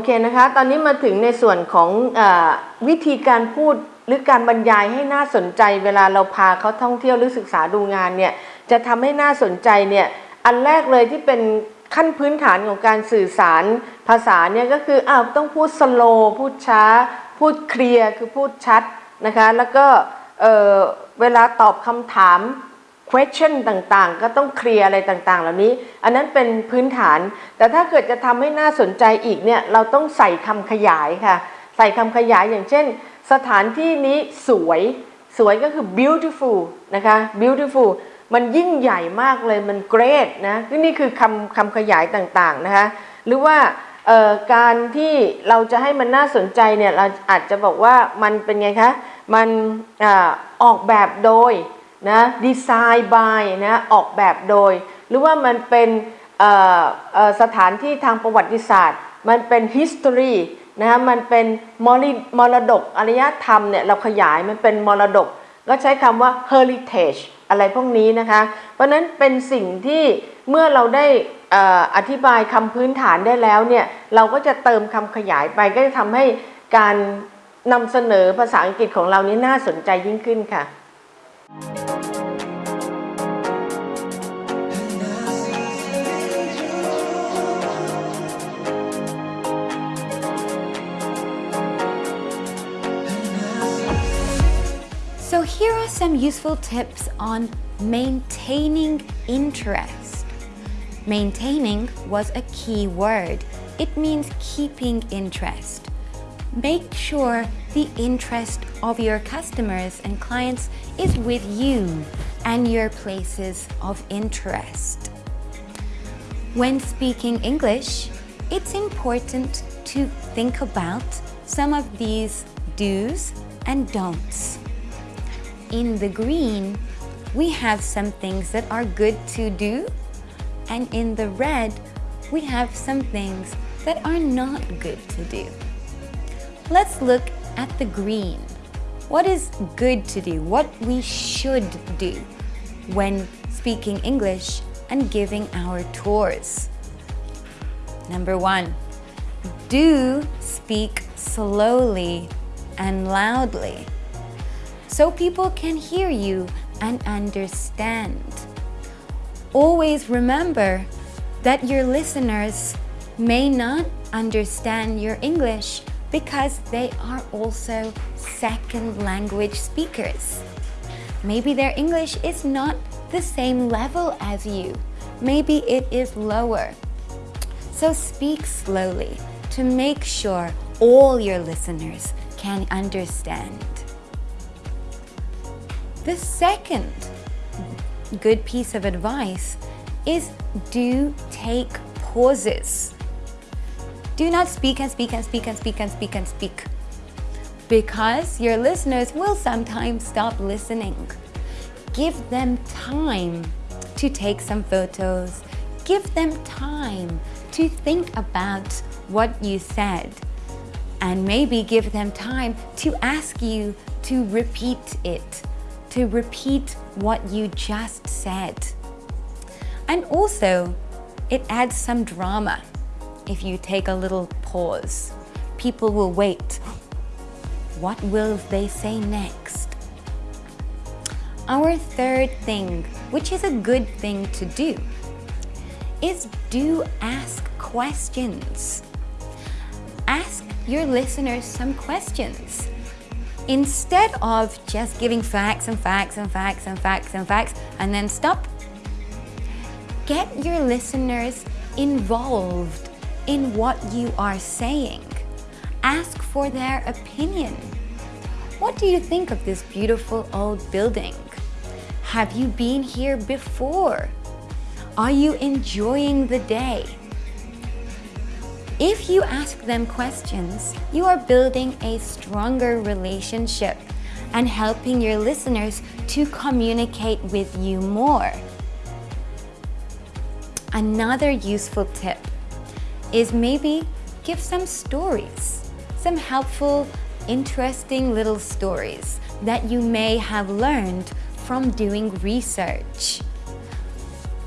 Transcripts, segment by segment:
โอเคนะคะ ตอนนี้มาถึงในส่วนของอวิธีการพูดหรือการบรรยายให้น่าสนใจ เวลาเราพาเขาท่องเที่ยวหรือศึกษาดูงานเนี่ยจะทำให้น่าสนใจเนี่ยอันแรกเลยที่เป็นขั้นพื้นฐานของการสื่อสารภาษาเนี่ยก็คืออ้าวต้องพูดสโลพูดช้า พูดเคลียร์คือพูดชัดนะคะแล้วก็เเวลาตอบคำถาม question ต่างๆ ก็ต้องเคลียร์อะไรต่างๆ เหล่านี้ อันนั้นเป็นพื้นฐาน แต่ถ้าเกิดจะทำให้น่าสนใจอีกเนี่ยเราต้องใส่คำขยายค่ะ ใส่คำขยายอย่างเช่น สถานที่นี้สวยสวยก็คือ beautiful นะคะ beautiful มันยิ่งใหญ่มากเลยมัน great นะนี่คือคำคำขยายต่างๆนะคะ หรือว่าการที่เราจะให้มันน่าสนใจเนี่ยเราอาจจะบอกว่ามันเป็นไงคะ มันอออกแบบโดย นะดีไซน์ by นะออกแบบโดย หรือว่ามันเป็นสถานที่ทางประวัติศาสตร์ มันเป็น history นะคะมันเป็นมรมรดกอารยธรรมเนี่ยเราขยายมันเป็นมรดก ก็ใช้คำว่า heritage อะไรพวกนี้นะคะ เพราะนั้นเป็นสิ่งที่เมื่อเราได้เอ่ออธิบายคำพื้นฐานได้แล้วเนี่ยเราก็จะเติมคำขยายไปก็จะทำให้การนำเสนอภาษาอังกฤษของเรานี้น่าสนใจยิ่งขึ้นค่ะ So here are some useful tips on maintaining interest. Maintaining was a key word. It means keeping interest. Make sure the interest of your customers and clients is with you and your places of interest. When speaking English, it's important to think about some of these do's and don'ts. In the green, we have some things that are good to do, and in the red, we have some things that are not good to do. Let's look at the green. What is good to do? What we should do when speaking English and giving our tours. Number one, do speak slowly and loudly so people can hear you and understand. Always remember that your listeners may not understand your English because they are also second language speakers. Maybe their English is not the same level as you. Maybe it is lower. So speak slowly to make sure all your listeners can understand. The second good piece of advice is do take pauses. Do not speak and speak and speak and speak and speak and speak because your listeners will sometimes stop listening. Give them time to take some photos. Give them time to think about what you said and maybe give them time to ask you to repeat it, to repeat what you just said. And also, it adds some drama if you take a little pause. People will wait. What will they say next? Our third thing, which is a good thing to do, is do ask questions. Ask your listeners some questions. Instead of just giving facts and facts and facts and facts and facts and then stop, get your listeners involved in what you are saying. Ask for their opinion. What do you think of this beautiful old building? Have you been here before? Are you enjoying the day? If you ask them questions, you are building a stronger relationship and helping your listeners to communicate with you more. Another useful tip is maybe give some stories, some helpful, interesting little stories that you may have learned from doing research.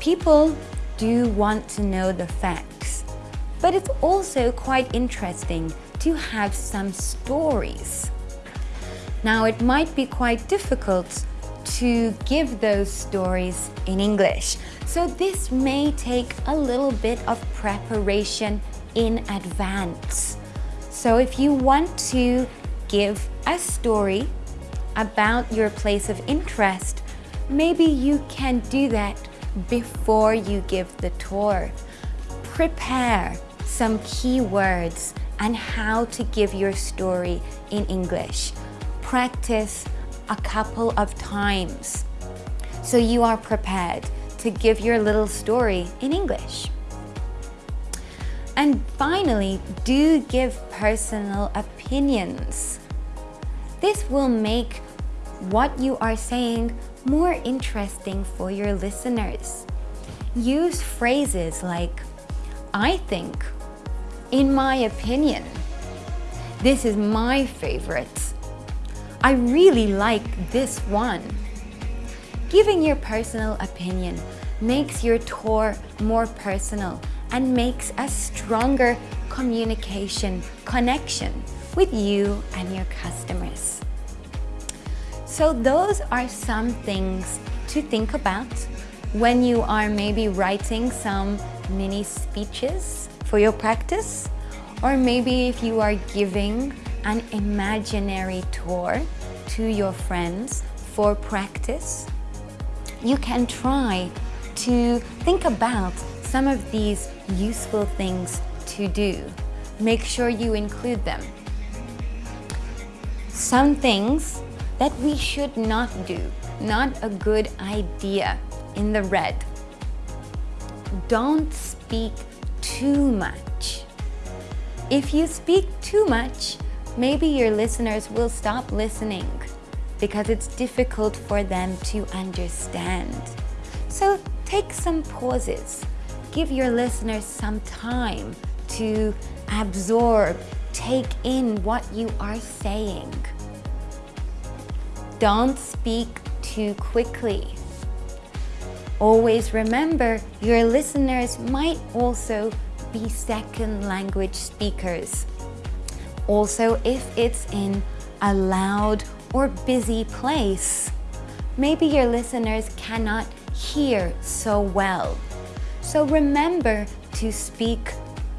People do want to know the facts, but it's also quite interesting to have some stories. Now, it might be quite difficult to give those stories in English. So this may take a little bit of preparation in advance. So if you want to give a story about your place of interest, maybe you can do that before you give the tour. Prepare some key words and how to give your story in English. Practice a couple of times so you are prepared to give your little story in English. And finally, do give personal opinions. This will make what you are saying more interesting for your listeners. Use phrases like, I think, in my opinion, this is my favorite. I really like this one. Giving your personal opinion makes your tour more personal and makes a stronger communication connection with you and your customers. So those are some things to think about when you are maybe writing some mini speeches for your practice or maybe if you are giving an imaginary tour to your friends for practice. You can try to think about some of these useful things to do. Make sure you include them. Some things that we should not do, not a good idea in the red. Don't speak too much. If you speak too much, maybe your listeners will stop listening because it's difficult for them to understand. So take some pauses. Give your listeners some time to absorb, take in what you are saying. Don't speak too quickly. Always remember your listeners might also be second language speakers. Also, if it's in a loud or busy place, maybe your listeners cannot hear so well. So remember to speak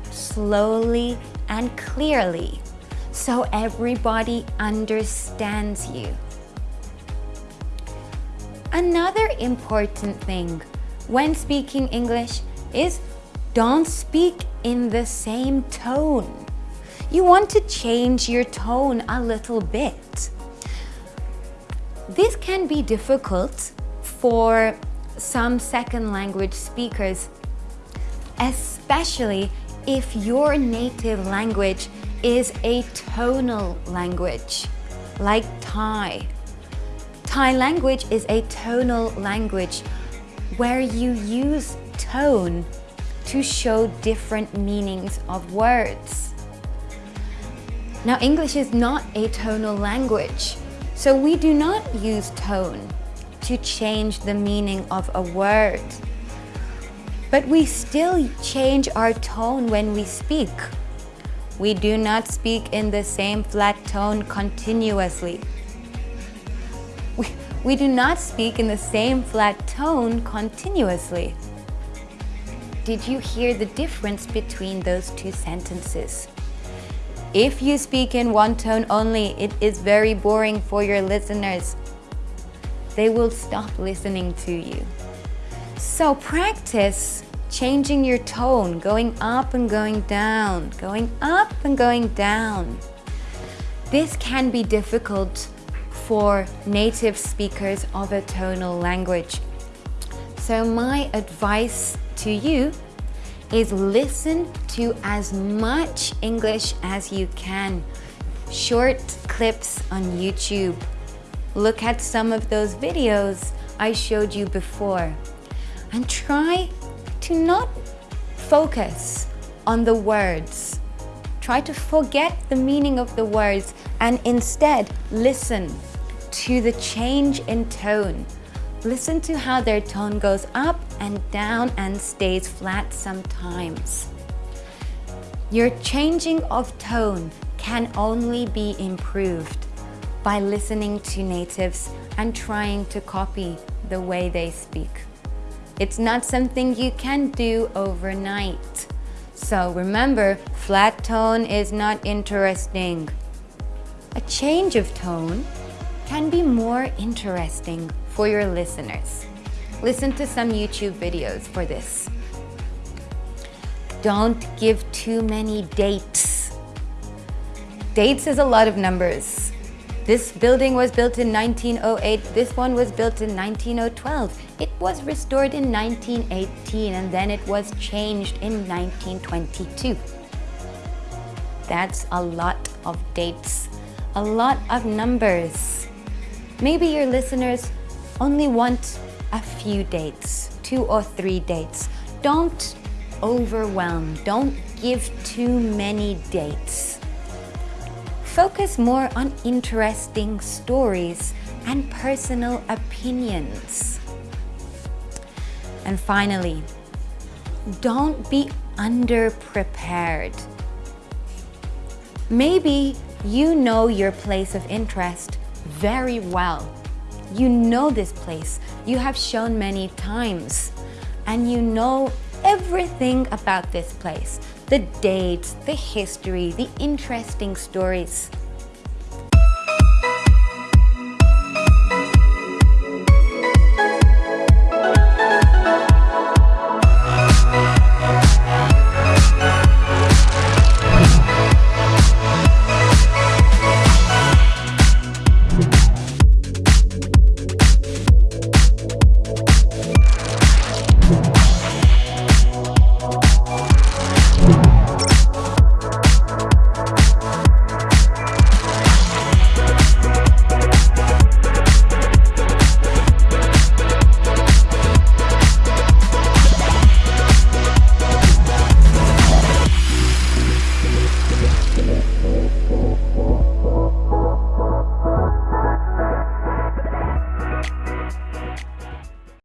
slowly and clearly so everybody understands you. Another important thing when speaking English is don't speak in the same tone you want to change your tone a little bit. This can be difficult for some second language speakers, especially if your native language is a tonal language, like Thai. Thai language is a tonal language where you use tone to show different meanings of words. Now English is not a tonal language, so we do not use tone to change the meaning of a word. But we still change our tone when we speak. We do not speak in the same flat tone continuously. We, do not speak in the same flat tone continuously. Did you hear the difference between those two sentences? If you speak in one tone only, it is very boring for your listeners. They will stop listening to you. So practice changing your tone, going up and going down, going up and going down. This can be difficult for native speakers of a tonal language. So my advice to you is listen to as much English as you can. Short clips on YouTube. Look at some of those videos I showed you before and try to not focus on the words. Try to forget the meaning of the words and instead listen to the change in tone Listen to how their tone goes up and down and stays flat sometimes. Your changing of tone can only be improved by listening to natives and trying to copy the way they speak. It's not something you can do overnight. So remember, flat tone is not interesting. A change of tone can be more interesting for your listeners. Listen to some YouTube videos for this. Don't give too many dates. Dates is a lot of numbers. This building was built in 1908, this one was built in 1912. It was restored in 1918 and then it was changed in 1922. That's a lot of dates, a lot of numbers. Maybe your listeners only want a few dates, two or three dates. Don't overwhelm, don't give too many dates. Focus more on interesting stories and personal opinions. And finally, don't be underprepared. Maybe you know your place of interest very well. You know this place, you have shown many times, and you know everything about this place the dates, the history, the interesting stories.